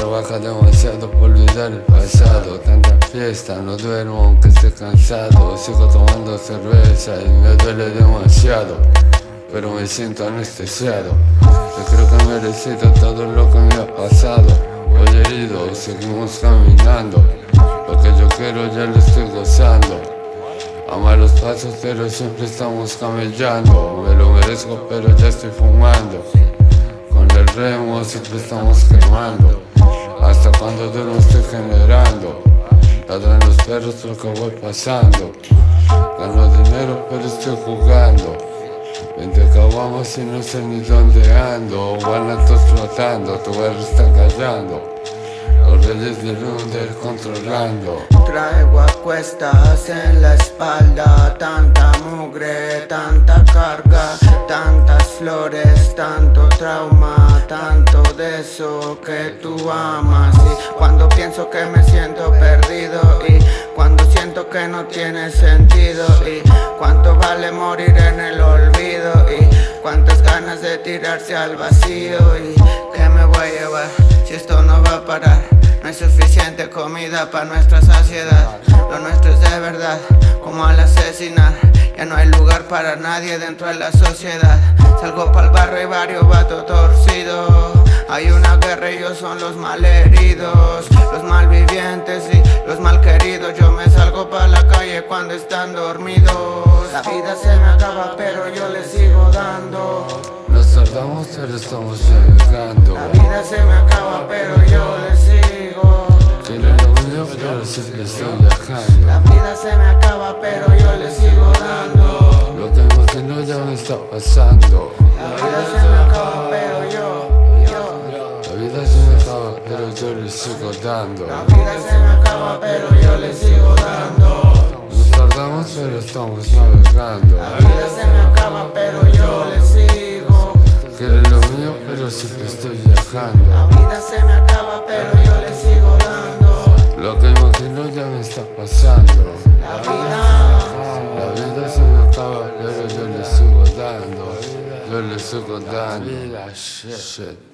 trabaja demasiado por olvidar el pasado. Tanta fiesta, no duermo aunque esté cansado. Sigo tomando cerveza y me duele demasiado Pero me siento anestesiado. Yo creo que merecido todo lo que me ha pasado. Hoy herido, seguimos caminando. Lo que yo quiero ya lo estoy gozando. A malos pasos pero siempre estamos camellando. Me lo merezco pero ya estoy fumando. Con el remo siempre estamos quemando Cuando duermo estoy generando Ladran los perros porque voy pasando. Gano dinero pero estoy jugando. Vente acabamos y no sé ni dónde ando. Guanatos flotando, tu barrio está callando Los reyes del controlando. Traigo a cuestas en la espalda Tanta mugre, tanta carga Tantas flores, tanto trauma Tanto de eso que tú amas. Y cuando pienso que me siento perdido Y cuando siento que no tiene sentido Y cuánto vale morir en el olvido Y cuántas ganas de tirarse al vacío Y que me voy a llevar si esto no va a parar hay suficiente comida para nuestra saciedad. Lo nuestro es de verdad, como al asesinar. Ya no hay lugar para nadie dentro de la sociedad. Salgo pa'l barrio y barrio vato torcido. Hay una guerra y ellos son los malheridos. Los malvivientes y los malqueridos. Yo me salgo pa' la calle cuando están dormidos. La vida se me acaba pero yo le sigo dando tardamos pero estamos llegando. La vida se me acaba pero yo le sigo. Quiero lo mío pero siempre estoy viajando. La vida se me acaba pero yo le sigo dando. Lo que imagino ya me está pasando. La vida se me acaba pero yo, yo. La vida se me acaba pero yo le sigo dando. La vida se me acaba pero yo le sigo dando. Nos tardamos pero estamos navegando. La vida se me acaba pero yo le sigo siempre estoy viajando La vida se me acaba pero yo le sigo dando. Lo que imagino ya me está pasando. La vida La vida se me acaba pero yo le sigo dando. Yo le sigo dando. Shit